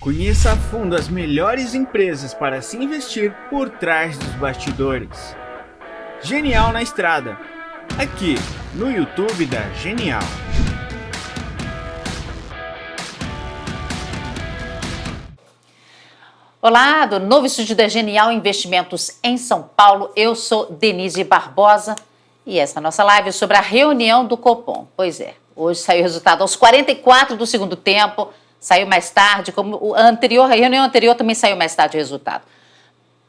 Conheça a fundo as melhores empresas para se investir por trás dos bastidores. Genial na Estrada, aqui no YouTube da Genial. Olá, do novo estúdio da Genial Investimentos em São Paulo. Eu sou Denise Barbosa e essa é a nossa live sobre a reunião do Copom. Pois é, hoje saiu o resultado aos 44 do segundo tempo saiu mais tarde, como o anterior, a reunião anterior também saiu mais tarde o resultado.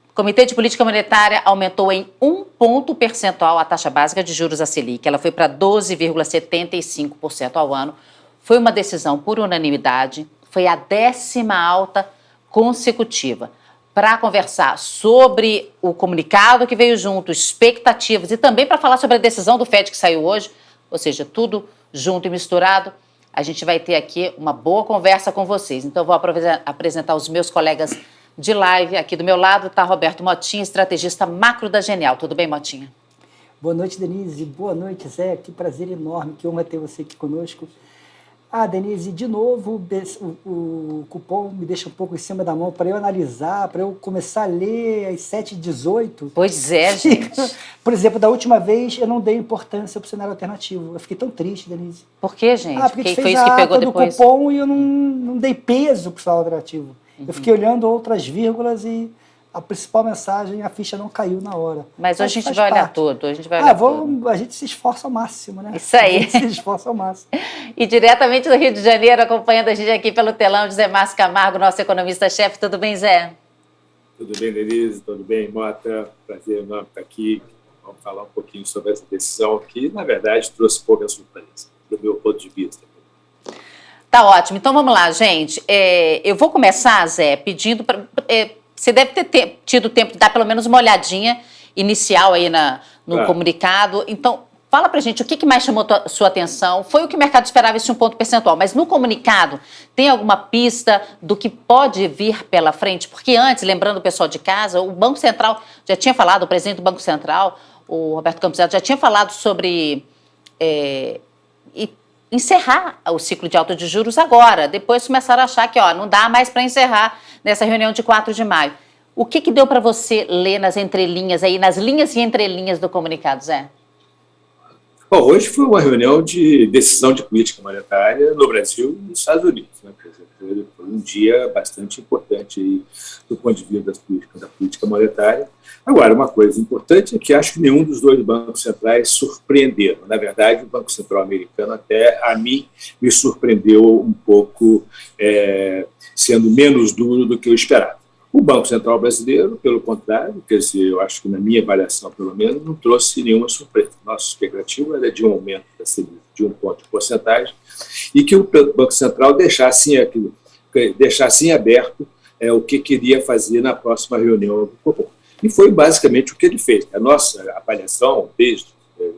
O Comitê de Política Monetária aumentou em um ponto percentual a taxa básica de juros a Selic. Ela foi para 12,75% ao ano. Foi uma decisão por unanimidade, foi a décima alta consecutiva. Para conversar sobre o comunicado que veio junto, expectativas e também para falar sobre a decisão do FED que saiu hoje, ou seja, tudo junto e misturado, a gente vai ter aqui uma boa conversa com vocês. Então, vou apresentar os meus colegas de live. Aqui do meu lado está Roberto Motinha, estrategista macro da Genial. Tudo bem, Motinha? Boa noite, Denise. Boa noite, Zé. Que prazer enorme, que honra ter você aqui conosco. Ah, Denise, de novo, o, o cupom me deixa um pouco em cima da mão para eu analisar, para eu começar a ler às 7h18. Pois é, gente. Por exemplo, da última vez eu não dei importância para o cenário alternativo. Eu fiquei tão triste, Denise. Por quê, gente? Ah, porque, porque foi isso que pegou depois. do cupom e eu não, não dei peso para o cenário alternativo. Uhum. Eu fiquei olhando outras vírgulas e a principal mensagem, a ficha não caiu na hora. Mas, hoje a gente vai parte. olhar tudo, a gente vai ah, olhar vou, tudo. A gente se esforça ao máximo, né? Isso aí. A gente se esforça ao máximo. e diretamente do Rio de Janeiro, acompanhando a gente aqui pelo telão, José Márcio Camargo, nosso economista-chefe. Tudo bem, Zé? Tudo bem, Denise? Tudo bem, Mota? Prazer enorme estar aqui. Vamos falar um pouquinho sobre essa decisão que, na verdade, trouxe pouca surpresa, do meu ponto de vista. Tá ótimo. Então vamos lá, gente. É, eu vou começar, Zé, pedindo para. É, você deve ter te, tido tempo de dar pelo menos uma olhadinha inicial aí na, no é. comunicado. Então, fala pra gente o que, que mais chamou a sua atenção. Foi o que o mercado esperava, esse um ponto percentual. Mas no comunicado, tem alguma pista do que pode vir pela frente? Porque antes, lembrando o pessoal de casa, o Banco Central já tinha falado, o presidente do Banco Central, o Roberto Campos já tinha falado sobre... É, encerrar o ciclo de alta de juros agora. Depois começaram a achar que ó, não dá mais para encerrar nessa reunião de 4 de maio. O que, que deu para você ler nas entrelinhas aí, nas linhas e entrelinhas do comunicado, Zé? Bom, hoje foi uma reunião de decisão de política monetária no Brasil e nos Estados Unidos. Né? Foi um dia bastante importante aí, do ponto de vista das políticas, da política monetária. Agora, uma coisa importante é que acho que nenhum dos dois bancos centrais surpreenderam. Na verdade, o Banco Central americano, até a mim, me surpreendeu um pouco, é, sendo menos duro do que eu esperava. O Banco Central brasileiro, pelo contrário, quer dizer, eu acho que na minha avaliação, pelo menos, não trouxe nenhuma surpresa. Nossa expectativa era de um aumento da Selic de um ponto de porcentagem e que o Banco Central deixasse, aquilo, deixasse em aberto é, o que queria fazer na próxima reunião do Copom. E foi basicamente o que ele fez. A nossa avaliação, desde é,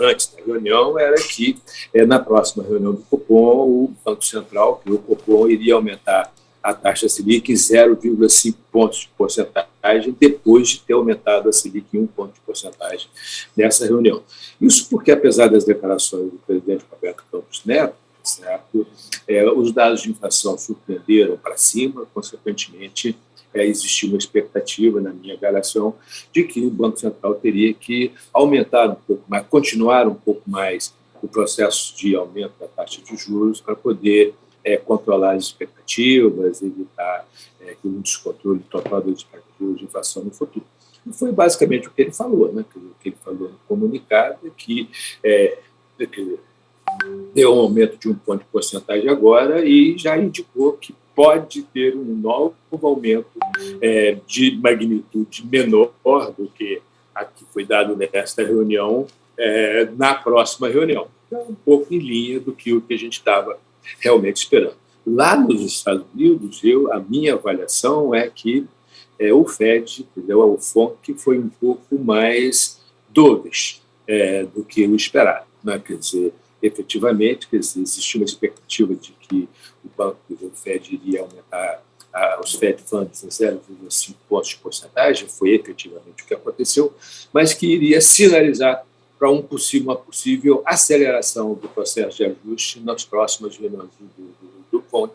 antes da reunião, era que é, na próxima reunião do Copom, o Banco Central, que o Copom iria aumentar a taxa Selic em 0,5 pontos de porcentagem, depois de ter aumentado a Selic em 1 ponto de porcentagem nessa reunião. Isso porque, apesar das declarações do presidente Roberto Campos Neto, certo, é, os dados de inflação surpreenderam para cima, consequentemente, é, existiu uma expectativa, na minha avaliação, de que o Banco Central teria que aumentar um pouco mais, continuar um pouco mais o processo de aumento da taxa de juros para poder é, controlar as expectativas, evitar é, que um descontrole total das expectativas de inflação no futuro. E foi basicamente o que ele falou, né? o que ele falou no comunicado, é que, é, que deu um aumento de um ponto de porcentagem agora e já indicou que pode ter um novo aumento é, de magnitude menor do que a que foi dado nesta reunião é, na próxima reunião. Então, um pouco em linha do que o que a gente estava realmente esperando. Lá nos Estados Unidos, eu, a minha avaliação é que é, o FED, entendeu? o FONC, foi um pouco mais doves é, do que o esperado. Né? Quer dizer, efetivamente, quer dizer, uma expectativa de que o banco o FED iria aumentar a, os Fed Funds em 0,5 pontos de porcentagem, foi efetivamente o que aconteceu, mas que iria sinalizar para um possível, uma possível aceleração do processo de ajuste nas próximas reuniões do, do, do FONC,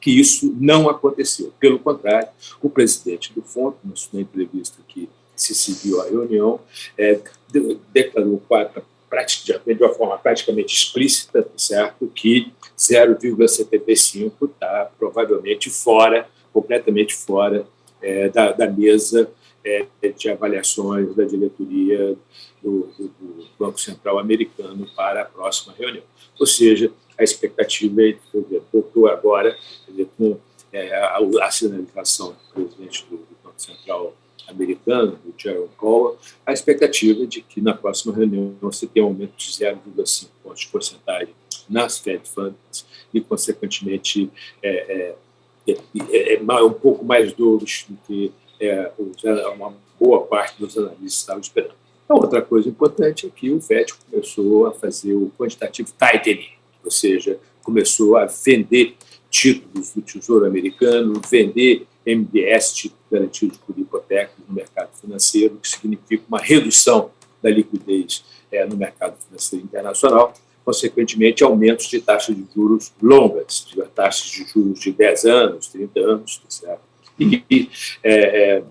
que isso não aconteceu. Pelo contrário, o presidente do FONC, na entrevista que se seguiu à reunião, é, declarou de uma forma praticamente explícita, certo, que 0,75 está provavelmente fora, completamente fora é, da, da, mesa é, de avaliações da diretoria do, do, Banco Central americano para a próxima reunião. Ou seja, a expectativa é, voltou agora, dizer, com é, a, a sinalização do presidente do, do Banco Central americano, do Jerome Powell, a expectativa de que na próxima reunião você tenha um aumento de 0,5 pontos de porcentagem nas Fed Funds e, consequentemente, é, é, é, é um pouco mais dovish do que uma boa parte dos analistas estavam esperando. Outra coisa importante é que o FED começou a fazer o quantitative tightening, ou seja, começou a vender títulos do Tesouro Americano, vender MBS, títulos garantidos por hipotecas no mercado financeiro, que significa uma redução da liquidez é, no mercado financeiro internacional, consequentemente, aumentos de taxas de juros longas, de taxas de juros de 10 anos, 30 anos, tá certo? E é, é,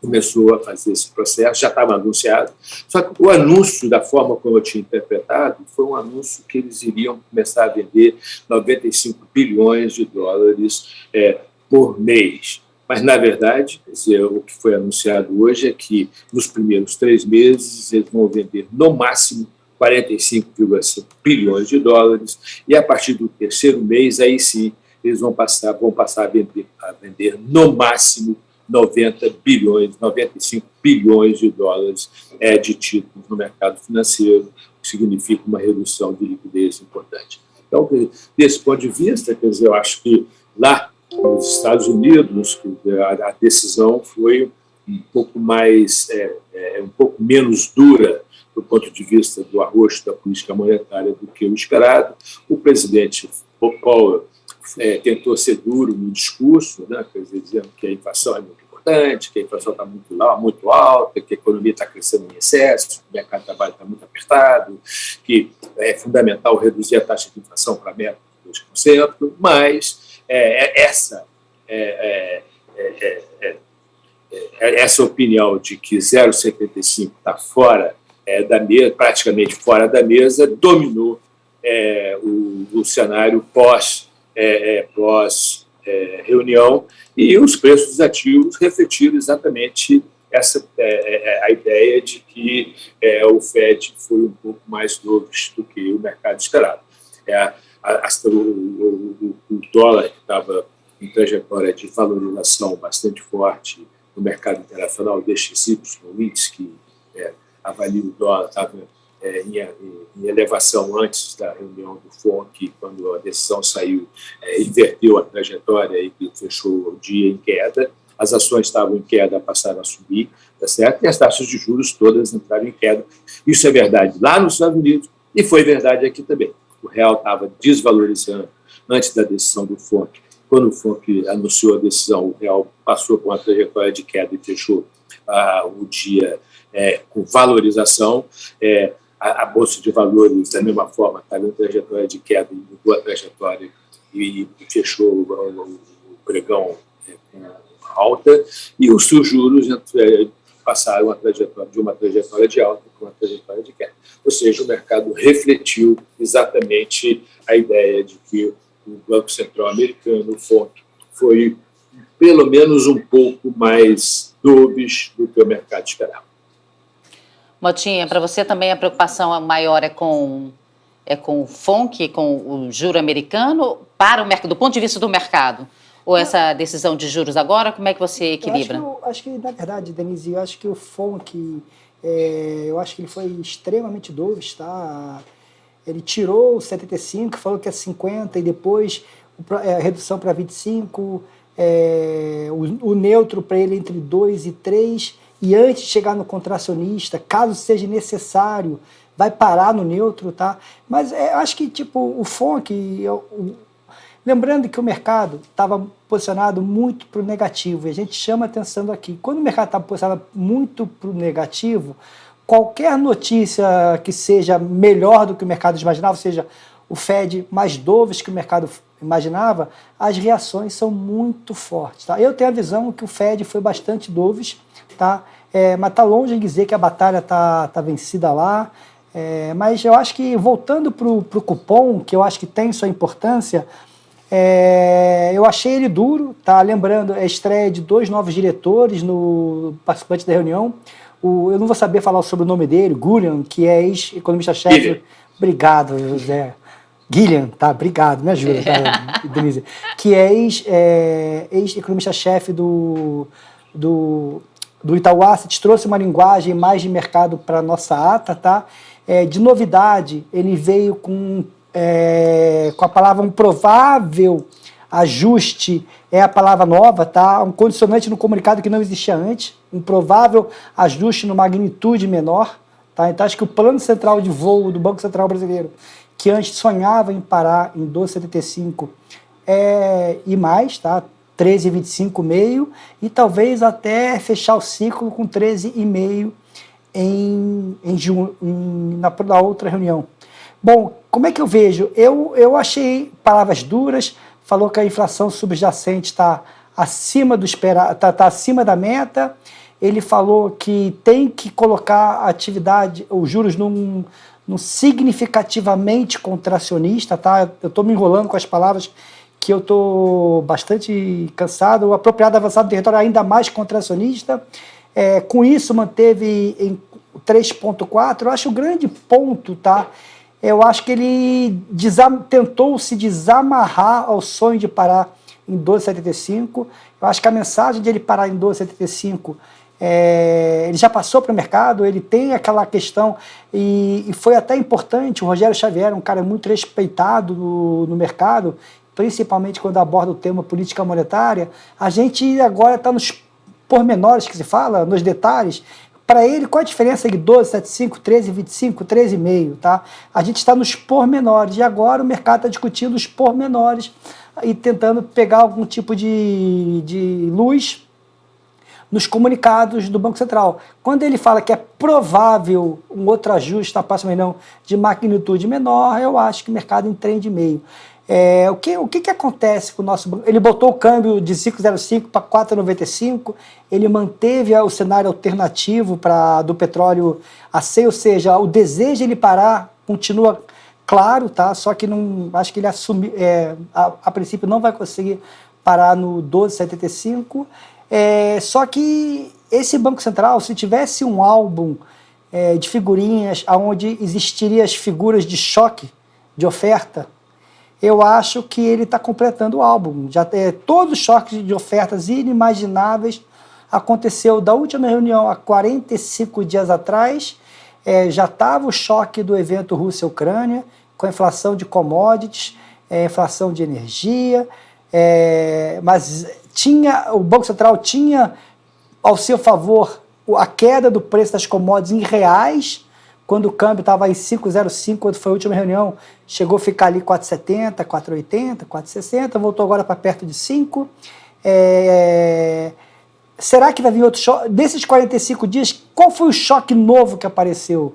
começou a fazer esse processo, já estava anunciado, só que o anúncio, da forma como eu tinha interpretado, foi um anúncio que eles iriam começar a vender 95 bilhões de dólares é, por mês. Mas, na verdade, dizer, o que foi anunciado hoje é que, nos primeiros três meses, eles vão vender, no máximo, 45,5 bilhões de dólares, e a partir do terceiro mês, aí sim, eles vão passar, vão passar a, vender, a vender, no máximo, 90 bilhões, 95 bilhões de dólares é, de títulos no mercado financeiro, o que significa uma redução de liquidez importante. Então, desse ponto de vista, quer dizer, eu acho que lá nos Estados Unidos a, a decisão foi um pouco mais, é, é, um pouco menos dura do ponto de vista do arroxo da política monetária do que o esperado. O presidente Powell é, tentou ser duro no discurso, né, quer dizer, dizendo que a inflação é muito importante, que a inflação está muito, muito alta, que a economia está crescendo em excesso, que o mercado de trabalho está muito apertado, que é fundamental reduzir a taxa de inflação para a meta de 2%, mas é, é essa é, é, essa opinião de que 0,75 está fora da mesa, praticamente fora da mesa, dominou o, o cenário pós é, é, pós-reunião, é, e os preços dos ativos refletiram exatamente essa é, é, a ideia de que o FED foi um pouco mais novo do que o mercado esperava. A, a, o, o, o, dólar que estava em trajetória de valorização bastante forte no mercado internacional, o DXY, o índice que avalia o dólar, estava é, em, em, elevação antes da reunião do FONC, quando a decisão saiu, é, inverteu a trajetória e fechou o dia em queda. As ações estavam em queda, passaram a subir, tá certo? e as taxas de juros todas entraram em queda. Isso é verdade lá nos Estados Unidos e foi verdade aqui também. O real estava desvalorizando antes da decisão do FONC. Quando o FONC anunciou a decisão, o real passou com uma trajetória de queda e fechou ah, o dia é, com valorização. É, a, a, Bolsa de Valores, da mesma forma, está em trajetória de queda, mudou a trajetória e, fechou o, o, o pregão é, com alta, e os seus juros é, passaram a trajetória, de uma trajetória de alta para uma trajetória de queda. Ou seja, o mercado refletiu exatamente a ideia de que o Banco Central americano, FONC, foi pelo menos um pouco mais dovish do que o mercado esperava. Motinha, para você também a preocupação maior é com, é com o FONC, com o juro americano, para o mercado, do ponto de vista do mercado? Ou essa decisão de juros agora, como é que você equilibra? Eu acho, que, acho que na verdade, Denise, eu acho que o FONC, é, eu acho que ele foi extremamente dovish, tá? Ele tirou o 75, falou que é 50 e depois é, a redução para 25, é, o, o neutro para ele entre 2 e 3, e antes de chegar no contracionista, caso seja necessário, vai parar no neutro, tá? Mas é, acho que tipo o FONC, o, lembrando que o mercado estava posicionado muito para o negativo, e a gente chama atenção aqui. Quando o mercado está posicionado muito para o negativo, qualquer notícia que seja melhor do que o mercado imaginava, ou seja, o Fed mais doves que o mercado imaginava, as reações são muito fortes. Tá? Eu tenho a visão que o Fed foi bastante doves, tá? É, mas está longe de dizer que a batalha está tá vencida lá. É, mas eu acho que, voltando para o cupom, que eu acho que tem sua importância, é, eu achei ele duro, tá? Lembrando, é a estreia de dois novos diretores no participante da reunião. O, eu não vou saber falar sobre o nome dele, Gullian, que é ex-economista-chefe. Obrigado, José. Guilherme, tá? Obrigado, me ajuda, tá, Denise? Que é ex-economista-chefe é, ex do, do, do Itaú Asset, trouxe uma linguagem mais de mercado para a nossa ata, tá? É, de novidade, ele veio com, é, com a palavra um provável ajuste, é a palavra nova, tá? Um condicionante no comunicado que não existia antes, um provável ajuste no magnitude menor, tá? Então acho que o plano central de voo do Banco Central Brasileiro que antes sonhava em parar em 12,75 é, e mais, tá? 13,25 meio e talvez até fechar o ciclo com 13,5 em, em, em, na, na outra reunião. Bom, como é que eu vejo? Eu, eu achei palavras duras, falou que a inflação subjacente está acima do esperar, tá, tá acima da meta. Ele falou que tem que colocar a atividade, os juros num, no significativamente contracionista, tá? Eu estou me enrolando com as palavras que eu estou bastante cansado. O apropriado avançado do território ainda mais contracionista. É, com isso, manteve em 3,4. Eu acho o grande ponto, tá? Eu acho que ele tentou se desamarrar ao sonho de parar em 12,75. Eu acho que a mensagem de ele parar em 12,75 é, ele já passou para o mercado, ele tem aquela questão, e, e, foi até importante, o Rogério Xavier, um cara muito respeitado no, no mercado, principalmente quando aborda o tema política monetária, a gente agora está nos pormenores que se fala, nos detalhes, para ele, qual a diferença de 12, 75, 13, 25, 13,5, tá? A gente está nos pormenores, e agora o mercado está discutindo os pormenores e tentando pegar algum tipo de, de luz nos comunicados do Banco Central. Quando ele fala que é provável um outro ajuste na próxima reunião de magnitude menor, eu acho que o mercado entende meio. É, o que, o que, que acontece com o nosso banco? Ele botou o câmbio de 5,05 para 4,95, ele manteve o cenário alternativo pra, do petróleo a 100, ou seja, o desejo de ele parar continua claro, tá? só que não, acho que ele assumiu, é, a, a princípio não vai conseguir parar no 12,75, é, só que esse Banco Central, se tivesse um álbum é, de figurinhas onde existiriam as figuras de choque, de oferta, eu acho que ele está completando o álbum. Já é, Todos os choques de ofertas inimagináveis aconteceu da última reunião há 45 dias atrás, é, já estava o choque do evento Rússia-Ucrânia, com a inflação de commodities, é, inflação de energia, é, mas tinha, o Banco Central tinha ao seu favor a queda do preço das commodities em reais, quando o câmbio estava em 5,05, quando foi a última reunião, chegou a ficar ali 4,70, 4,80, 4,60, voltou agora para perto de 5. É... Será que vai vir outro choque? Desses 45 dias, qual foi o choque novo que apareceu?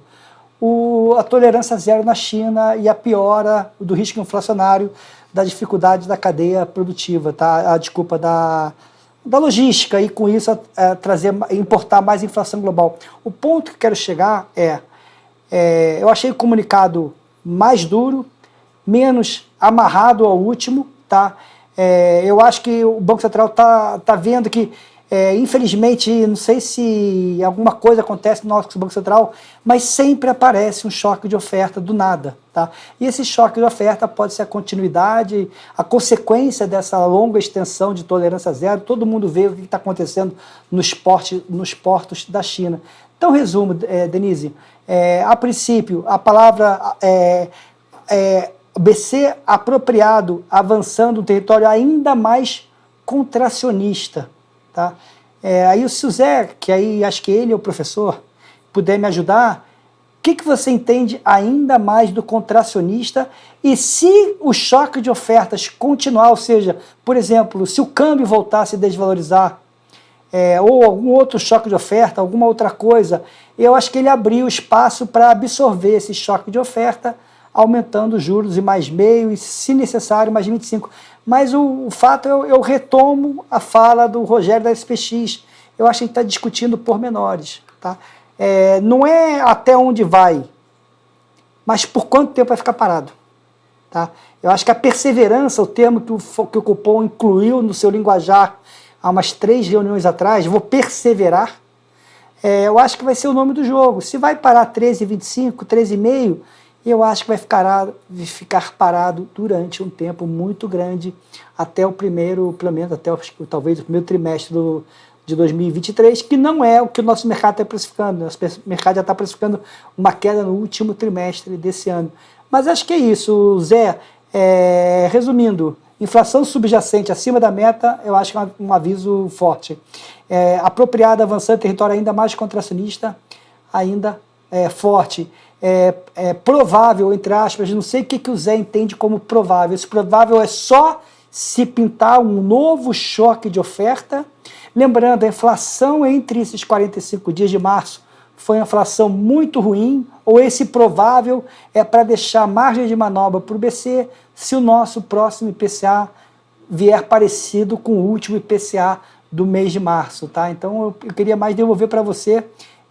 O, a tolerância zero na China e a piora do risco inflacionário da dificuldade da cadeia produtiva, tá? a desculpa da, da logística e com isso é, trazer, importar mais inflação global. O ponto que quero chegar é, é, eu achei o comunicado mais duro, menos amarrado ao último, tá? É, eu acho que o Banco Central está tá vendo que é, infelizmente, não sei se alguma coisa acontece no nosso Banco Central, mas sempre aparece um choque de oferta do nada. Tá? E esse choque de oferta pode ser a continuidade, a consequência dessa longa extensão de tolerância zero. Todo mundo vê o que está acontecendo nos, portos, nos portos da China. Então, resumo, é, Denise, é, a princípio, a palavra é, é, BC apropriado, avançando um território ainda mais contracionista, Tá? É, aí o Suzé, que aí acho que ele é o professor, puder me ajudar, o que, que você entende ainda mais do contracionista e se o choque de ofertas continuar, ou seja, por exemplo, se o câmbio voltar a desvalorizar, é, ou algum outro choque de oferta, alguma outra coisa, eu acho que ele abriu espaço para absorver esse choque de oferta aumentando os juros e mais meio, e se necessário, mais 25. Mas o, o fato, eu, eu, retomo a fala do Rogério da SPX. Eu acho que gente está discutindo pormenores. Tá? É, não é até onde vai, mas por quanto tempo vai ficar parado. Tá? Eu acho que a perseverança, o termo que o, que o Cupom incluiu no seu linguajar há umas três reuniões atrás, vou perseverar, é, eu acho que vai ser o nome do jogo. Se vai parar 13,25, 13,5, eu acho que vai ficar, ficar parado durante um tempo muito grande, até o primeiro, pelo menos até o, talvez o primeiro trimestre do, de 2023, que não é o que o nosso mercado está precificando. Nosso mercado já está precificando uma queda no último trimestre desse ano. Mas acho que é isso, Zé. É, resumindo, inflação subjacente acima da meta, eu acho que é um aviso forte. É, apropriada, avançando, território ainda mais contracionista, ainda é, forte. É, é, provável, entre aspas, não sei o que, que o Zé entende como provável. Esse provável é só se pintar um novo choque de oferta. Lembrando, a inflação entre esses 45 dias de março foi uma inflação muito ruim, ou esse provável é para deixar margem de manobra para o BC se o nosso próximo IPCA vier parecido com o último IPCA do mês de março, tá? Então eu, eu queria mais devolver para você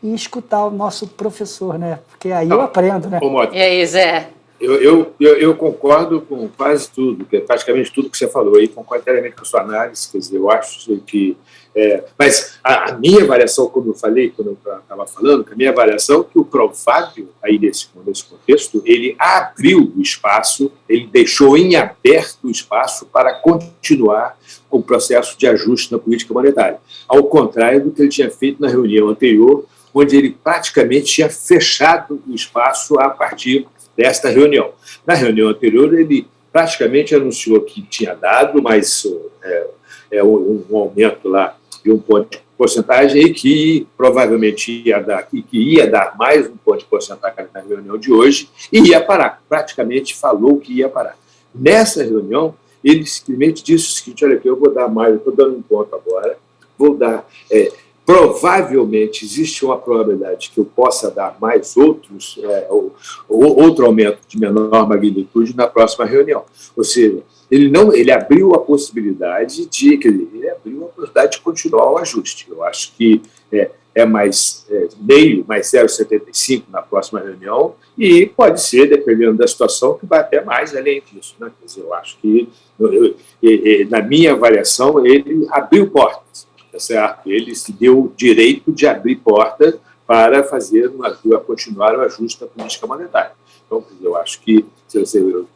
e escutar o nosso professor, né? Porque aí eu aprendo, né? E aí, Zé? Eu, eu, eu, concordo com quase tudo, praticamente tudo que você falou aí, concordo inteiramente com a sua análise, quer dizer, eu acho que é, mas a, a, minha avaliação, como eu falei, quando eu estava falando, a minha avaliação é que o provável, aí nesse, nesse contexto, ele abriu o espaço, ele deixou em aberto o espaço para continuar o processo de ajuste na política monetária, ao contrário do que ele tinha feito na reunião anterior, onde ele praticamente tinha fechado o espaço a partir desta reunião. Na reunião anterior, ele praticamente anunciou que tinha dado, mas é, é um, um aumento lá de um ponto de porcentagem e que provavelmente ia dar, que ia dar mais um ponto de porcentagem na reunião de hoje e ia parar. Praticamente falou que ia parar. Nessa reunião, ele simplesmente disse o seguinte, olha aqui, eu vou dar mais, eu estou dando um ponto agora, vou dar... É, provavelmente existe uma probabilidade que eu possa dar mais outros, é, ou, ou, outro aumento de menor magnitude na próxima reunião. Ou seja, ele não ele abriu a possibilidade de ele abriu a possibilidade de continuar o ajuste. Eu acho que é, é mais é, meio, mais 0,75 na próxima reunião e pode ser, dependendo da situação, que vai até mais além disso. Né? Quer dizer, eu acho que, eu, eu, na minha avaliação, ele abriu portas, tá certo? Ele se deu o direito de abrir portas para fazer uma, continuar o ajuste da política monetária. Então, eu acho que,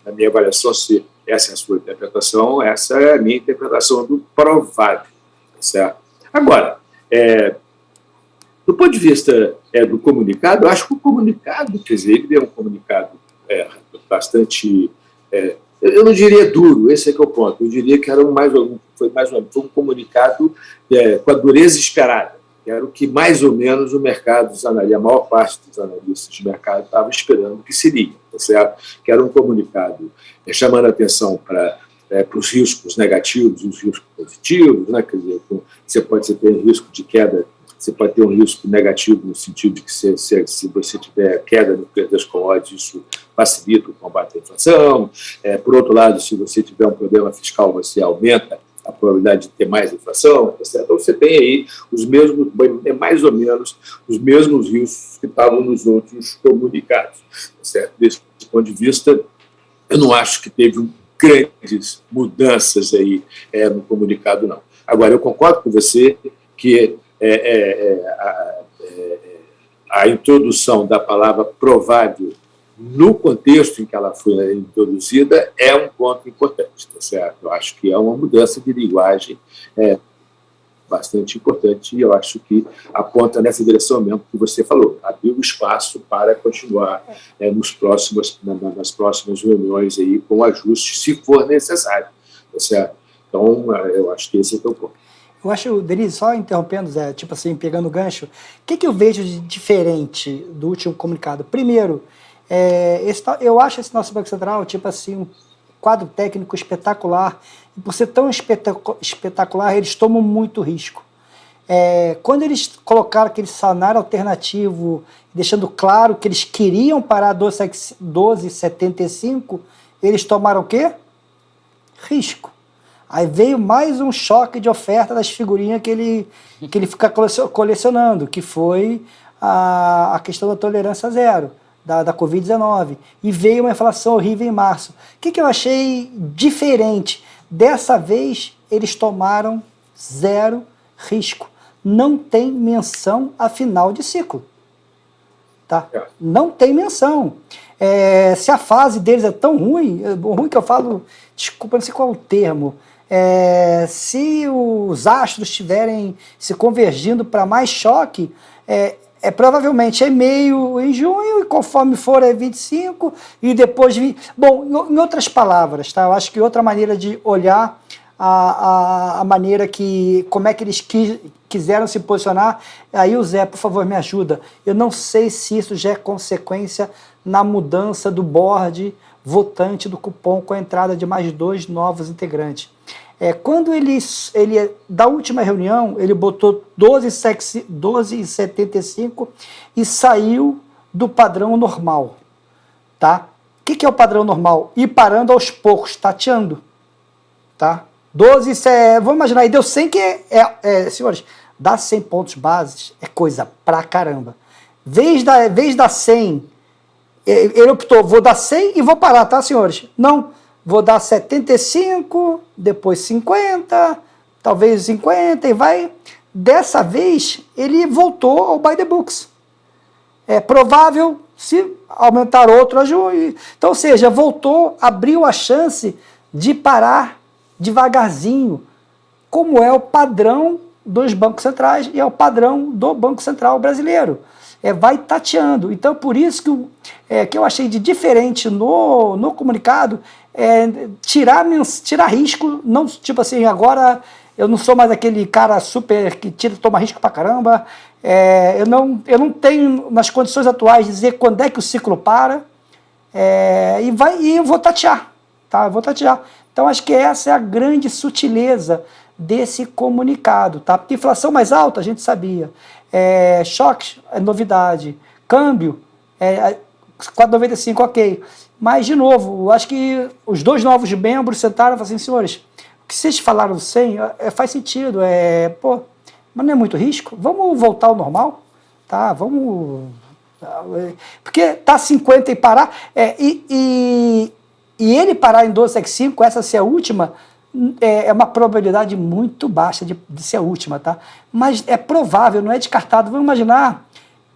na minha avaliação, se essa é a sua interpretação, essa é a minha interpretação do provável. Certo? Agora, é, do ponto de vista é, do comunicado, eu acho que o comunicado, quer dizer, ele é um comunicado é, bastante, é, eu não diria duro, esse é que é o ponto, eu diria que era um mais, foi mais um, foi um comunicado é, com a dureza esperada que era o que mais ou menos o mercado, a maior parte dos analistas de mercado estava esperando que seria, tá certo? que era um comunicado é, chamando a atenção para é, os riscos negativos os riscos positivos, né? quer dizer, você pode ter risco de queda, você pode ter um risco negativo no sentido de que se, se, se você tiver queda no preço das commodities, isso facilita o combate à inflação, é, por outro lado, se você tiver um problema fiscal, você aumenta a probabilidade de ter mais inflação, tá então você tem aí os mesmos, é mais ou menos os mesmos riscos que estavam nos outros comunicados. Tá certo? Desse ponto de vista, eu não acho que teve grandes mudanças aí é, no comunicado, não. Agora, eu concordo com você que a, é, a introdução da palavra provável no contexto em que ela foi introduzida, é um ponto importante, tá certo? Eu acho que é uma mudança de linguagem é, bastante importante e eu acho que aponta nessa direção mesmo que você falou, abriu espaço para continuar é, nos próximos, na, nas próximas reuniões aí com ajuste, se for necessário, tá certo? Então, é, eu acho que esse é o ponto. Eu acho, Denise, só interrompendo, Zé, tipo assim, pegando o gancho, o que, que eu vejo de diferente do último comunicado? Primeiro, é, esse, eu acho esse nosso Banco Central, tipo assim, um quadro técnico espetacular. E por ser tão espetacular, eles tomam muito risco. É, quando eles colocaram aquele salário alternativo, deixando claro que eles queriam parar 12,75, eles tomaram o quê? Risco. Aí veio mais um choque de oferta das figurinhas que ele, que ele fica colecionando, que foi a, a questão da tolerância zero, da, da Covid-19. E veio uma inflação horrível em março. O que, que eu achei diferente? Dessa vez, eles tomaram zero risco não tem menção a final de ciclo. Tá? É. Não tem menção. É, se a fase deles é tão ruim, é ruim que eu falo, desculpa, não sei qual é o termo, é, se os astros estiverem se convergindo para mais choque, é, é provavelmente é meio em junho, e conforme for é 25, e depois... Bom, em outras palavras, tá? eu acho que outra maneira de olhar a, a, a, maneira que, como é que eles qui, quiseram se posicionar. Aí o Zé, por favor, me ajuda. Eu não sei se isso já é consequência na mudança do board votante do cupom com a entrada de mais dois novos integrantes. É, quando ele, ele, da última reunião, ele botou 12,75 12, e saiu do padrão normal. Tá? O que, que é o padrão normal? Ir parando aos poucos, tateando. Tá? 12, isso é, vamos imaginar, aí deu 100 que é, é, é, senhores, dar 100 pontos bases é coisa pra caramba. Vez da, vez da 100, ele optou, vou dar 100 e vou parar, tá, senhores? Não, vou dar 75, depois 50, talvez 50 e vai. Dessa vez, ele voltou ao by the books. É provável se aumentar outro a junho. Então, ou seja, voltou, abriu a chance de parar devagarzinho, como é o padrão dos bancos centrais e é o padrão do Banco Central brasileiro. É, vai tateando. Então, por isso que, é, que eu achei de diferente no, no comunicado é tirar, tirar risco, não tipo assim, agora eu não sou mais aquele cara super que tira, toma risco pra caramba, é, eu, não, eu não tenho nas condições atuais dizer quando é que o ciclo para, é, e, vai, e eu vou tatear, tá? Eu vou tatear. Então acho que essa é a grande sutileza desse comunicado, tá? Porque inflação mais alta a gente sabia, é, choque é novidade, câmbio é 4,95 ok, mas de novo, acho que os dois novos membros sentaram e falaram assim, senhores, o que vocês falaram sem é, faz sentido, é, pô, mas não é muito risco, vamos voltar ao normal, tá? Vamos porque tá 50 e parar, é, e, e, e ele parar em 12,75, essa ser a última, é, é uma probabilidade muito baixa de, de, ser a última, tá? Mas é provável, não é descartado. Vamos imaginar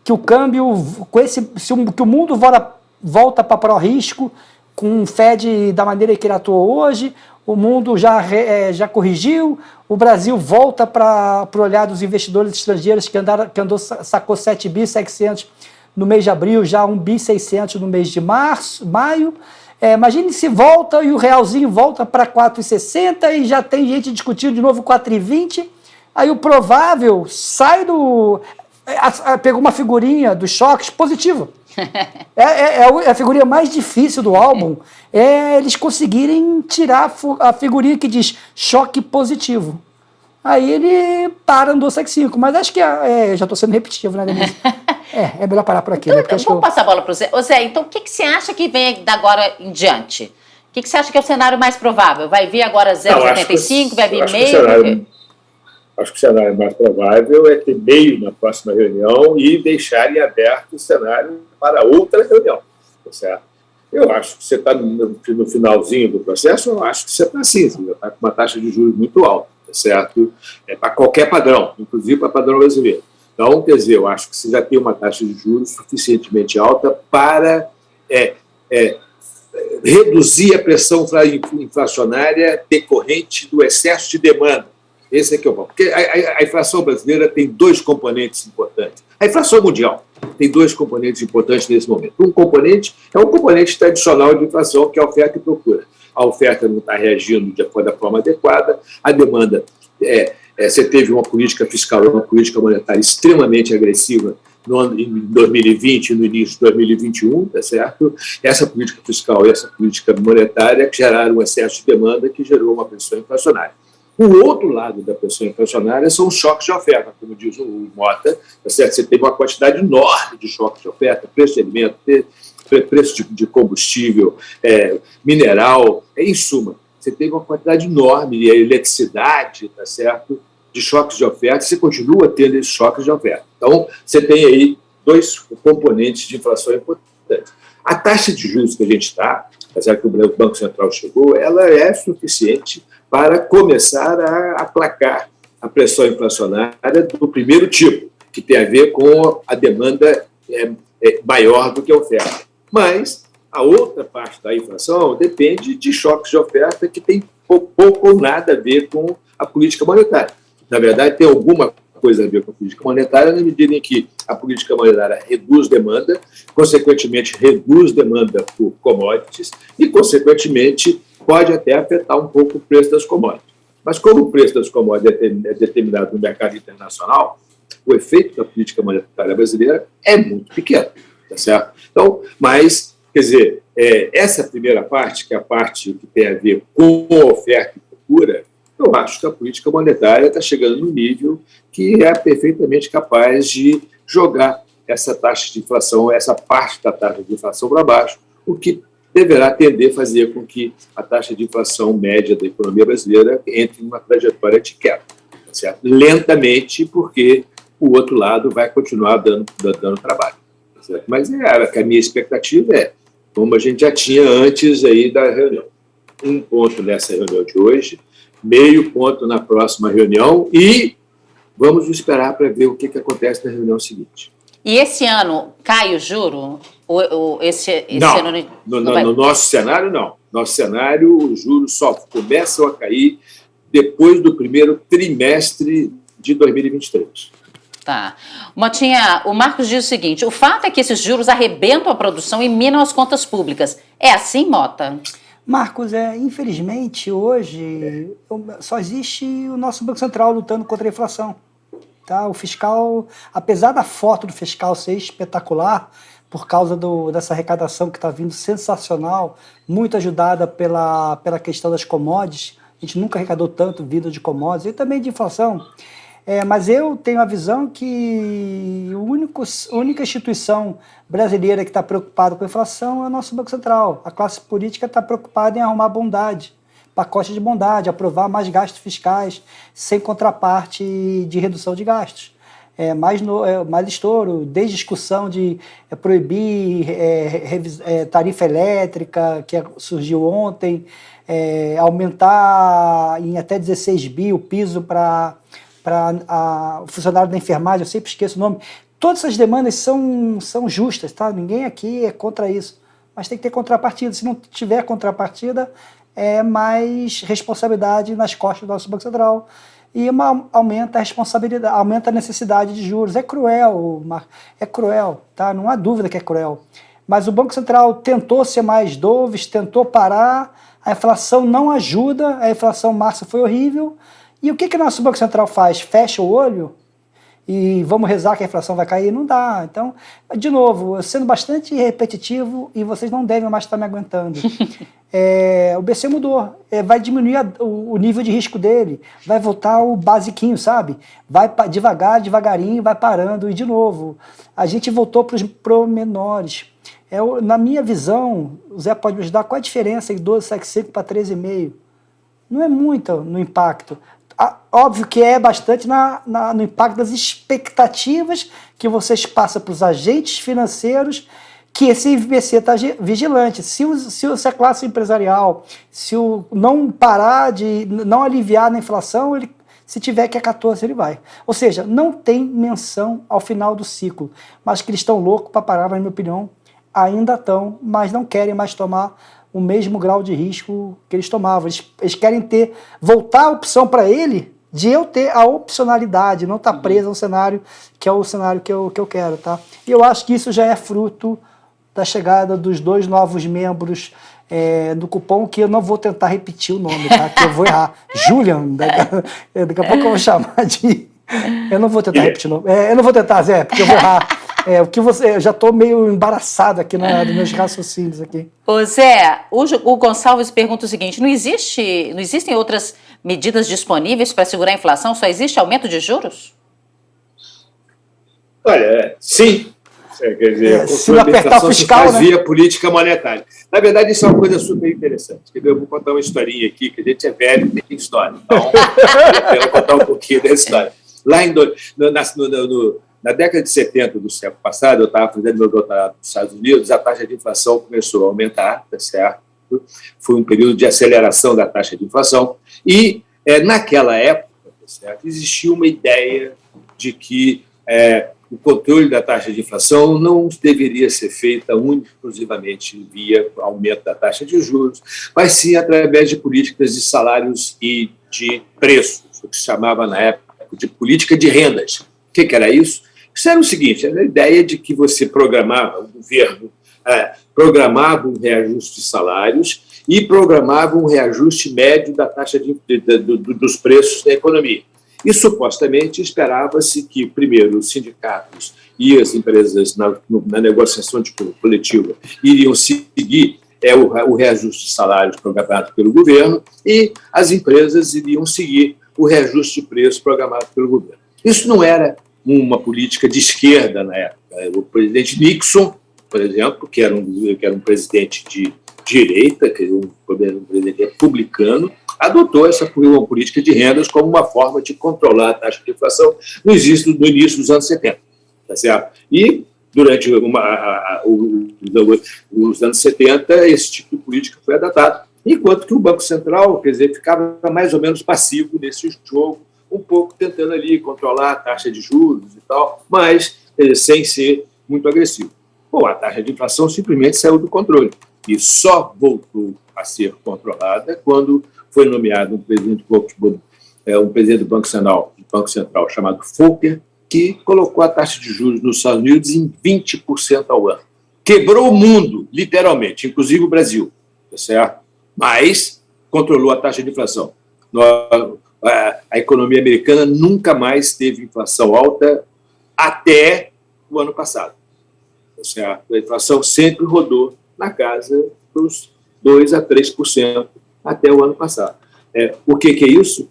que o câmbio, com esse, se o, que o mundo volta, volta para pró-risco, com o Fed da maneira que ele atuou hoje, o mundo já, é, já corrigiu, o Brasil volta para o olhar dos investidores estrangeiros que, andaram, que andou, sacou 7 bi 700 no mês de abril, já 1 bi 600 no mês de março, maio, é, imagine se volta e o realzinho volta para 4,60 e já tem gente discutindo de novo 4,20. Aí o provável sai do... A, pegou uma figurinha dos choques positiva. É, é, é, a figurinha mais difícil do álbum, é eles conseguirem tirar a figurinha que diz choque positivo. Aí ele para no 275, mas acho que é, é já estou sendo repetitivo, né, Denise? é, é melhor parar por aqui. Então, né? Porque vamos eu... passar a bola para o Zé. Ô Zé, então o que, que você acha que vem da agora em diante? O que, que você acha que é o cenário mais provável? Vai vir agora 0,75, vai vir meio? Acho que o cenário mais provável é ter meio na próxima reunião e deixarem aberto o cenário para outra reunião, tá certo? Eu acho que você está no, no, finalzinho do processo, eu acho que você está assim, você está com uma taxa de juros muito alta certo? É para qualquer padrão, inclusive para padrão brasileiro. Então, quer dizer, eu acho que você já tem uma taxa de juros suficientemente alta para é, é, reduzir a pressão inflacionária decorrente do excesso de demanda. Esse é que é o ponto. Porque a, a, a, inflação brasileira tem dois componentes importantes. A inflação mundial tem dois componentes importantes nesse momento. Um componente é um componente tradicional de inflação, que é a oferta e procura a oferta não está reagindo de acordo da forma adequada, a demanda, é, é, você teve uma política fiscal, uma política monetária extremamente agressiva no ano, em 2020 e no início de 2021, tá certo? Essa política fiscal e essa política monetária geraram um excesso de demanda que gerou uma pressão inflacionária. O outro lado da pressão inflacionária são os choques de oferta, como diz o Mota, tá certo? você tem uma quantidade enorme de choques de oferta, preço de alimento, preço de, combustível, é, mineral, é, em suma, você tem uma quantidade enorme de eletricidade, tá certo? de choques de oferta, você continua tendo esses choques de oferta. Então, você tem aí dois componentes de inflação importantes. A taxa de juros que a gente está, apesar que o Banco Central chegou, ela é suficiente para começar a aplacar a pressão inflacionária do primeiro tipo, que tem a ver com a demanda é, é maior do que a oferta. Mas a outra parte da inflação depende de choques de oferta que tem pouco ou nada a ver com a política monetária. Na verdade, tem alguma coisa a ver com a política monetária, na medida em que a política monetária reduz demanda, consequentemente reduz demanda por commodities e, consequentemente, pode até afetar um pouco o preço das commodities. Mas como o preço das commodities é determinado no mercado internacional, o efeito da política monetária brasileira é muito pequeno, tá certo? Então, mas, quer dizer, é, essa primeira parte, que é a parte que tem a ver com oferta e procura, eu acho que a política monetária está chegando no nível que é perfeitamente capaz de jogar essa taxa de inflação, essa parte da taxa de inflação para baixo, o que deverá tender a fazer com que a taxa de inflação média da economia brasileira entre numa trajetória de queda. Certo? Lentamente, porque o outro lado vai continuar dando, dando trabalho. Certo? Mas é, a minha expectativa é, como a gente já tinha antes aí da reunião, um ponto nessa reunião de hoje, meio ponto na próxima reunião e vamos esperar para ver o que, que acontece na reunião seguinte. E esse ano cai o juro? O, o, esse, esse não, ano no, no, no, nosso cenário, não. Nosso cenário, os juros só começam a cair depois do primeiro trimestre de 2023. Tá. Motinha, o Marcos diz o seguinte, o fato é que esses juros arrebentam a produção e minam as contas públicas. É assim, Mota? Marcos, é, infelizmente, hoje só existe o nosso Banco Central lutando contra a inflação. Tá? O fiscal, apesar da foto do fiscal ser espetacular, por causa do, dessa arrecadação que está vindo sensacional, muito ajudada pela, pela questão das commodities, a gente nunca arrecadou tanto vindo de commodities, e também de inflação. É, mas eu tenho a visão que o único, a única instituição brasileira que está preocupada com a inflação é o nosso Banco Central. A classe política está preocupada em arrumar bondade, pacote de bondade, aprovar mais gastos fiscais sem contraparte de redução de gastos. É, mais, no, é, mais estouro, desde discussão de é, proibir é, é, tarifa elétrica, que surgiu ontem, é, aumentar em até 16 bi o piso para para o funcionário da enfermagem, eu sempre esqueço o nome. Todas essas demandas são, são justas, tá? Ninguém aqui é contra isso. Mas tem que ter contrapartida. Se não tiver contrapartida, é mais responsabilidade nas costas do nosso Banco Central. E uma, aumenta a responsabilidade, aumenta a necessidade de juros. É cruel, é cruel, tá? Não há dúvida que é cruel. Mas o Banco Central tentou ser mais doves, tentou parar, a inflação não ajuda, a inflação março foi horrível, e o que, que o nosso Banco Central faz? Fecha o olho e vamos rezar que a inflação vai cair? Não dá. Então, de novo, sendo bastante repetitivo e vocês não devem mais estar me aguentando. é, o BC mudou, é, vai diminuir a, o, o, nível de risco dele, vai voltar o basiquinho, sabe? Vai devagar, devagarinho, vai parando. E, de novo, a gente voltou para os promenores. É, na minha visão, o Zé pode me ajudar, qual a diferença de 12,75 para 13,5? Não é muito no impacto óbvio que é bastante na, na, no impacto das expectativas que vocês passam para os agentes financeiros que esse IBC está vigilante. Se, o, se, se, a classe empresarial se o, não parar de, não aliviar na inflação, ele, se tiver que é 14, ele vai. Ou seja, não tem menção ao final do ciclo, mas que eles estão loucos para parar, na minha opinião, ainda estão, mas não querem mais tomar o mesmo grau de risco que eles tomavam. Eles, eles querem ter, voltar a opção para ele de eu ter a opcionalidade, não estar tá preso ao cenário que é o cenário que eu, que eu quero, tá? E eu acho que isso já é fruto da chegada dos dois novos membros é, do cupom, que eu não vou tentar repetir o nome, tá? Que eu vou errar. Julian, daqui, daqui a pouco eu vou chamar de... Eu não vou tentar repetir o nome. É, eu não vou tentar, Zé, porque eu vou errar. É, o que você. Eu já estou meio embaraçado aqui na, dos meus raciocínios aqui. Ô Zé, o, o Gonçalves pergunta o seguinte: não, existe, não existem outras medidas disponíveis para segurar a inflação? Só existe aumento de juros? Olha, sim. É, quer dizer, é, se apertar fiscal, né? via política monetária. Na verdade, isso é uma coisa super interessante. Eu vou contar uma historinha aqui, que a gente é velho e tem história. Então, eu quero contar um pouquinho dessa história. Lá em, no, na, no, no, na década de 70 do século passado, eu estava fazendo meu doutorado nos Estados Unidos, a taxa de inflação começou a aumentar, tá certo? Foi um período de aceleração da taxa de inflação. E, é, naquela época, tá certo? existia uma ideia de que é, o controle da taxa de inflação não deveria ser feita exclusivamente via aumento da taxa de juros, mas sim através de políticas de salários e de preços, o que se chamava na época de política de rendas. O que, que era isso? Isso era o seguinte: era a ideia de que você programava, o governo é, programava um reajuste de salários e programava um reajuste médio da taxa de, de, de, dos preços da economia. E supostamente esperava-se que, primeiro, os sindicatos e as empresas na, na negociação de coletiva iriam seguir é, o, o reajuste de salários programado pelo governo e as empresas iriam seguir o reajuste de preço programado pelo governo. Isso não era uma política de esquerda na época. O presidente Nixon, por exemplo, que era um, que era um presidente de direita, que um, um presidente republicano, adotou essa política de rendas como uma forma de controlar a taxa de inflação no início, no início dos anos 70. Tá certo? E, durante uma, a, a, o, os anos 70, esse tipo de política foi adotado, enquanto que o Banco Central, quer dizer, ficava mais ou menos passivo nesse jogo, um pouco tentando ali controlar a taxa de juros e tal, mas eh, sem ser muito agressivo. Bom, a taxa de inflação simplesmente saiu do controle e só voltou a ser controlada quando foi nomeado um presidente, é, um presidente do Banco Central, do Banco Central chamado Volcker, que colocou a taxa de juros nos Estados Unidos em 20% ao ano. Quebrou o mundo, literalmente, inclusive o Brasil, tá certo? mas controlou a taxa de inflação. A economia americana nunca mais teve inflação alta até o ano passado. Tá certo? A inflação sempre rodou na casa dos 2% a 3% até o ano passado. É, o que, que, é isso?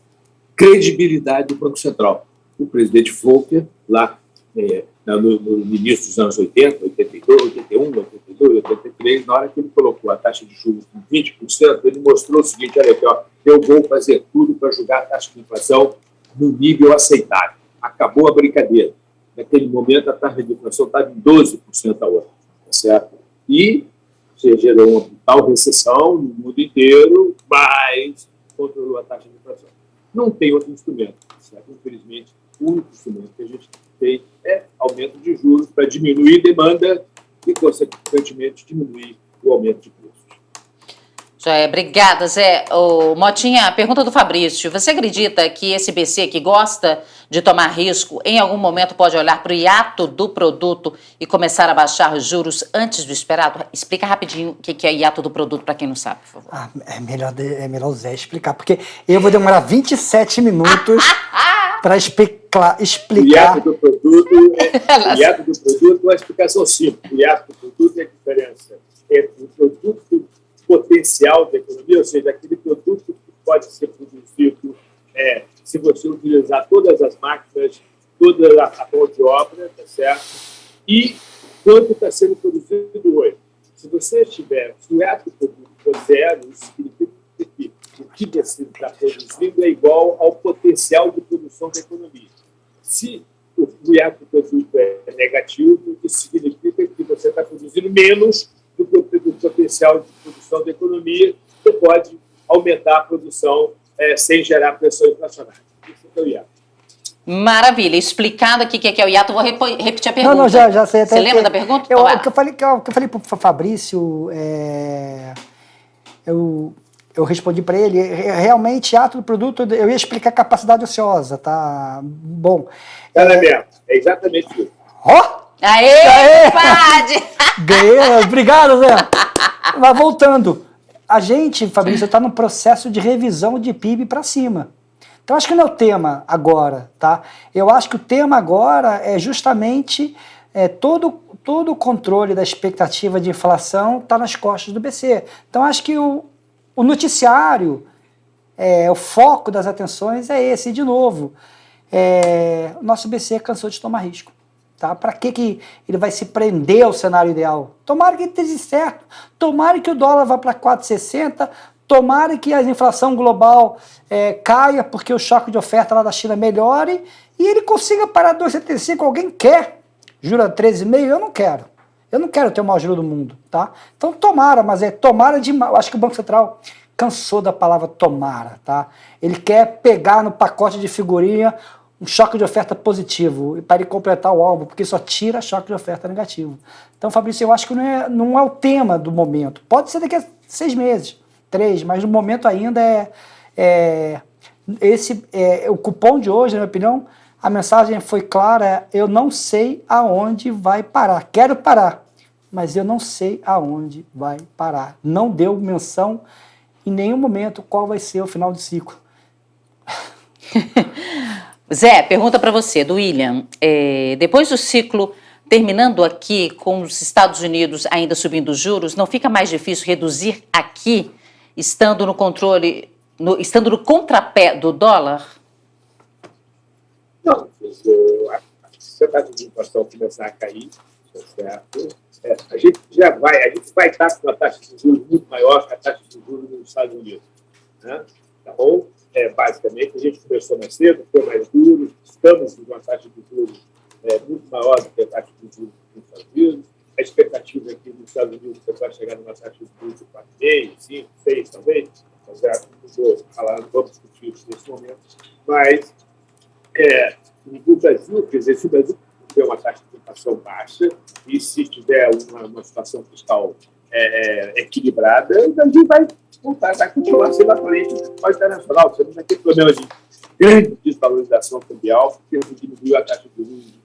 Credibilidade do Banco Central. O presidente Volcker, lá é, no, no, início dos anos 80, 82, 81, 82, 83, na hora que ele colocou a taxa de juros em 20%, ele mostrou o seguinte, olha aqui, ó, eu vou fazer tudo para jogar a taxa de inflação no nível aceitável. Acabou a brincadeira. Naquele momento, a taxa de inflação estava em 12% ao ano, tá certo? E você gerou uma tal recessão no mundo inteiro, mas controlou a taxa de inflação. Não tem outro instrumento, certo? Infelizmente, o único instrumento que a gente tem é aumento de juros para diminuir demanda e, consequentemente, diminuir o aumento de preços. Joia, obrigada, Zé. O Motinha, pergunta do Fabrício. Você acredita que esse BC que gosta de tomar risco, em algum momento pode olhar para o hiato do produto e começar a baixar os juros antes do esperado? Explica rapidinho o que é hiato do produto para quem não sabe, por favor. Ah, é, melhor, é melhor o Zé explicar, porque eu vou demorar 27 minutos para explicar. O hiato do produto, é, hiato do produto é uma explicação simples. O hiato do produto é a diferença entre o produto potencial da economia, ou seja, aquele produto que pode ser produzido é, se você utilizar todas as máquinas, toda a mão de obra, tá certo? E quanto está sendo produzido hoje. Se você tiver, se o ato produto for zero, isso significa que o que você está produzindo é igual ao potencial de produção da economia. Se o ato produto é negativo, isso significa que você está produzindo menos do que o potencial de produção da economia, você pode aumentar a produção é, sem gerar pressão inflacionária. Isso é o IATO. Maravilha. Explicado aqui o que é o IATO, vou repetir a pergunta. Não, não, já, já sei. Até Você lembra da pergunta? Eu, o que eu falei, que eu, que eu falei para o Fabrício, é, eu, eu respondi para ele, realmente, ato do produto, eu ia explicar capacidade ociosa, tá? Bom. É, mesmo, é exatamente isso. Ó! Oh! Aê, Aê! Pade! Ganhei, obrigado, Zé. Mas voltando, a gente, Fabrício, está no processo de revisão de PIB para cima. Então, acho que não é o tema agora, tá? Eu acho que o tema agora é justamente é, todo, todo o controle da expectativa de inflação está nas costas do BC. Então, acho que o, o noticiário, é, o foco das atenções é esse. E, de novo, é, nosso BC cansou de tomar risco. Tá? Para que, que ele vai se prender ao cenário ideal? Tomara que esteja certo, tomara que o dólar vá para 4,60, tomara que a inflação global é, caia porque o choque de oferta lá da China melhore e ele consiga parar 2,75. Alguém quer? Jura 13,5? Eu não quero. Eu não quero ter o maior juro do mundo, tá? Então tomara, mas é tomara de... Eu acho que o Banco Central cansou da palavra tomara, tá? Ele quer pegar no pacote de figurinha um choque de oferta positivo para ele completar o álbum, porque só tira choque de oferta negativo. Então, Fabrício, eu acho que não é, não é o tema do momento. Pode ser daqui a seis meses, três, mas no momento ainda é, é esse é, o cupom de hoje, na minha opinião, a mensagem foi clara, eu não sei aonde vai parar. Quero parar, mas eu não sei aonde vai parar. Não deu menção em nenhum momento qual vai ser o final de ciclo. Zé, pergunta para você, do William. É, depois do ciclo terminando aqui, com os Estados Unidos ainda subindo os juros, não fica mais difícil reduzir aqui, estando no controle, no, estando no contrapé do dólar? Não, eu acho que você está com a inflação começar a cair, tá certo? É, a gente já vai, a gente vai estar com uma taxa de juros muito maior que a taxa de juros nos Estados Unidos. Né? Tá bom? é, basicamente, a gente começou mais cedo, foi mais duro, estamos com uma taxa de juros é, muito maior do que a taxa de juros nos Estados Unidos. A expectativa aqui nos Estados Unidos é que vai chegar numa taxa de juros de 4,5, 5, 6 talvez, mas já não vou falar, não vamos discutir isso nesse momento. Mas é, no Brasil, quer dizer, se o Brasil tiver uma taxa de inflação baixa e se tiver uma, uma situação fiscal é, é, equilibrada, o Brasil vai voltar, vai continuar sendo a frente do internacional. Você não vai ter problema de grande desvalorização cambial, porque diminuiu a taxa de juros de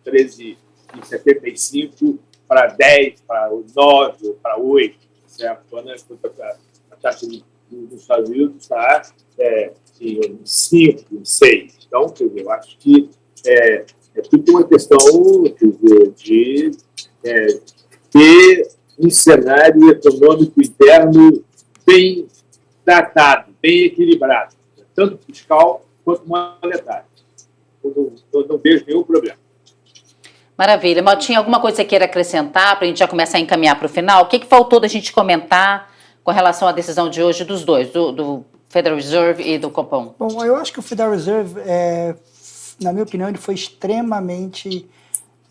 13,75 para 10, para 9, para 8, certo? A, taxa dos Estados Unidos está é, em 5, 6. Então, quer dizer, eu acho que é, é tudo uma questão dizer, de é, ter um cenário econômico interno bem tratado, bem equilibrado, tanto fiscal quanto monetário. Eu não, não vejo nenhum problema. Maravilha. Maltinha, alguma coisa que você queira acrescentar para a gente já começar a encaminhar para o final? O que, que faltou da gente comentar com relação à decisão de hoje dos dois, do, do Federal Reserve e do Copom? Bom, eu acho que o Federal Reserve, é, na minha opinião, ele foi extremamente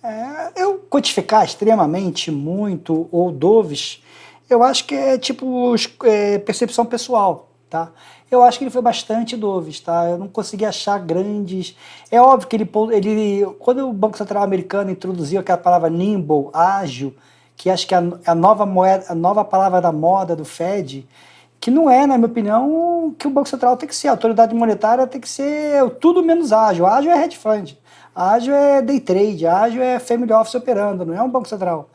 é, eu codificar extremamente muito ou doves, eu acho que é tipo é, percepção pessoal, tá? Eu acho que ele foi bastante doves, tá? Eu não consegui achar grandes... É óbvio que ele, ele quando o Banco Central americano introduziu aquela palavra nimble, ágil, que acho que é a, a nova moeda, a nova palavra da moda do Fed, que não é, na minha opinião, que o Banco Central tem que ser. A autoridade monetária tem que ser tudo menos ágil. Ágil é hedge fund. Ágil é day trade, ágil é family office operando, não é um banco central.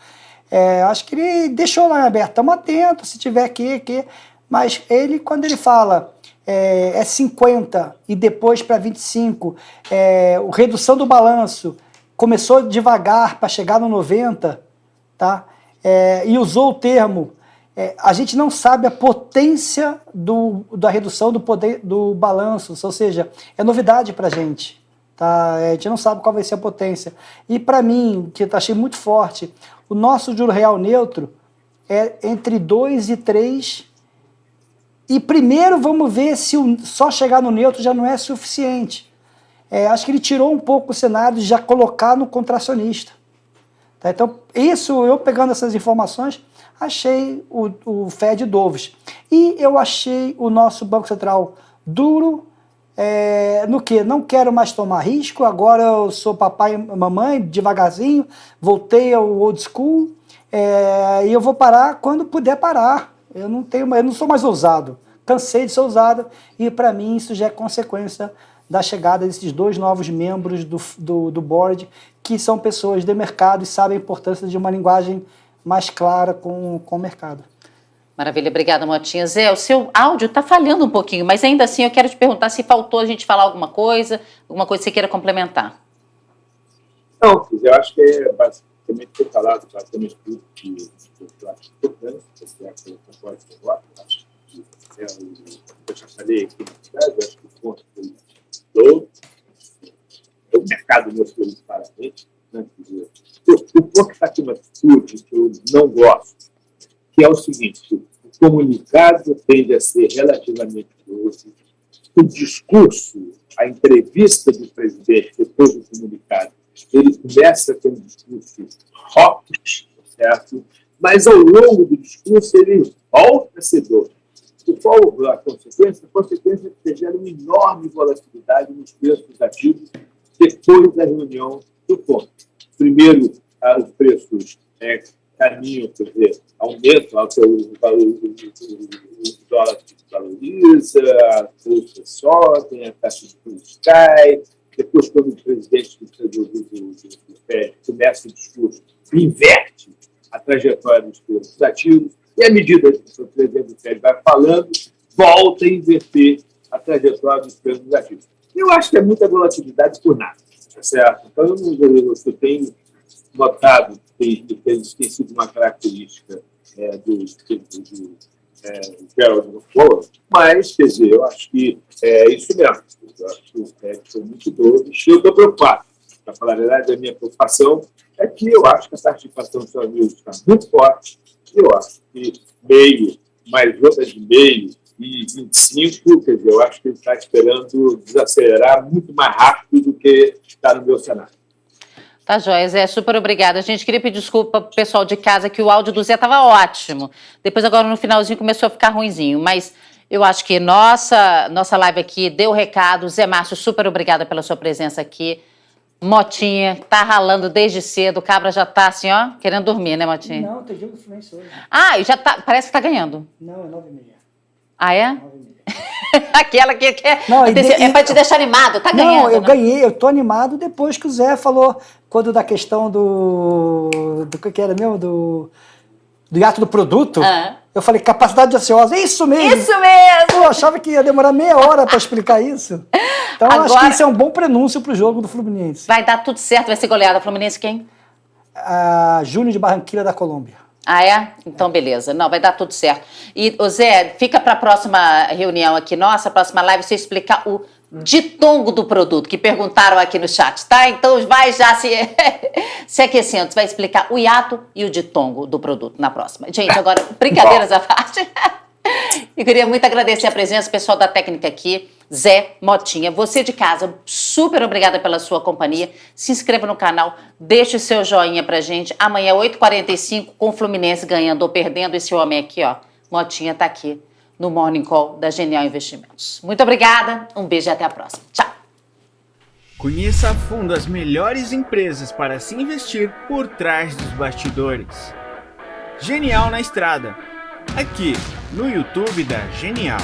É, acho que ele deixou lá aberto, estamos atentos, se tiver aqui, aqui. Mas ele, quando ele fala é, é 50 e depois para 25, é, redução do balanço começou devagar para chegar no 90, tá? É, e usou o termo, é, a gente não sabe a potência do, da redução do, poder, do balanço, ou seja, é novidade para a gente. Tá? É, a gente não sabe qual vai ser a potência. E para mim, que achei muito forte, o nosso juro real neutro é entre 2 e 3. E primeiro vamos ver se o, só chegar no neutro já não é suficiente. É, acho que ele tirou um pouco o cenário de já colocar no contracionista. Tá? Então, isso, eu pegando essas informações, achei o, o Fed Doves. E eu achei o nosso Banco Central duro, é, no que? Não quero mais tomar risco, agora eu sou papai e mamãe, devagarzinho, voltei ao old school, é, e eu vou parar quando puder parar. Eu não, tenho, eu não sou mais ousado, cansei de ser ousado, e para mim isso já é consequência da chegada desses dois novos membros do, do, do board, que são pessoas de mercado e sabem a importância de uma linguagem mais clara com, com o mercado. Maravilha, obrigada, Motinha. Zé, o seu áudio está falhando um pouquinho, mas ainda assim eu quero te perguntar se faltou a gente falar alguma coisa, alguma coisa que você queira complementar. Não, eu acho que é também foi falado basicamente tudo que eu acho importante, que é a de voto, acho que é o, eu já falei aqui na cidade, acho que o ponto foi todo, o mercado mostrou isso claramente, né? O, na atitude que eu não gosto, que é o seguinte, o comunicado tende a ser relativamente doce, o discurso, a entrevista do presidente depois do comunicado, ele começa com um discurso rock, certo? mas ao longo do discurso ele volta a ser doce. Qual a consequência? A consequência é que gera uma enorme volatilidade nos preços ativos depois da reunião do ponto. Primeiro, ah, os preços é, caminham, quer dizer, aumentam, o, dólar se valoriza, a bolsa sobe, a taxa de juros cai, depois, quando o presidente do, do, FED começa o discurso, inverte a trajetória dos preços ativos, e à medida que o presidente do FED vai falando, volta a inverter a trajetória dos preços ativos. Eu acho que é muita volatilidade por nada, certo? Então, eu, eu, eu tenho notado que, que tem sido uma característica é, do, do, do é, Gerald Flores, mas, quer dizer, eu acho que é isso mesmo. Eu acho que o FED foi muito doido eu estou preocupado. Para falar a verdade, a minha preocupação é que eu acho que a taxa de inflação dos está muito forte e eu acho que meio, mais outra de meio e 25, quer dizer, eu acho que ele está esperando desacelerar muito mais rápido do que está no meu cenário. Tá, joia, Zé, super obrigada. A gente queria pedir desculpa pro pessoal de casa que o áudio do Zé estava ótimo. Depois, agora, no finalzinho, começou a ficar ruinzinho. Mas eu acho que nossa, nossa live aqui deu o recado. Zé Márcio, super obrigada pela sua presença aqui. Motinha, tá ralando desde cedo. O cabra já tá assim, ó, querendo dormir, né, Motinha? Não, tem jogo do Fluminense hoje. Ah, já tá, parece que tá ganhando. Não, é nove e meia. Ah, é? Aquela que quer. Não, e é pra te deixar animado, tá ganhando. Não, eu né? ganhei, eu tô animado depois que o Zé falou, quando da questão do. do que era mesmo? Do, do hiato do produto. Ah. Eu falei, capacidade ociosa, isso mesmo! Isso mesmo! Eu achava que ia demorar meia hora para explicar isso. Então, eu acho Agora- que isso é um bom prenúncio pro jogo do Fluminense. Vai dar tudo certo, vai ser goleada. Fluminense quem? A Júnior de Barranquilla da Colômbia. Ah, é? Então, beleza. Não, vai dar tudo certo. E, ô Zé, fica para a próxima reunião aqui nossa, a próxima live, você explicar o ditongo do produto, que perguntaram aqui no chat, tá? Então, vai já se, se aquecendo. Você vai explicar o hiato e o ditongo do produto na próxima. Gente, agora, brincadeiras à parte. Eu queria muito agradecer a presença, pessoal da técnica aqui, Zé Motinha. Você de casa, super obrigada pela sua companhia. Se inscreva no canal, deixe o seu joinha pra gente. Amanhã, 8h45, com o Fluminense ganhando ou perdendo, esse homem aqui, ó, Motinha, tá aqui no Morning Call da Genial Investimentos. Muito obrigada, um beijo e até a próxima. Tchau! Conheça a fundo as melhores empresas para se investir por trás dos bastidores. Genial na Estrada. Aqui no YouTube da Genial.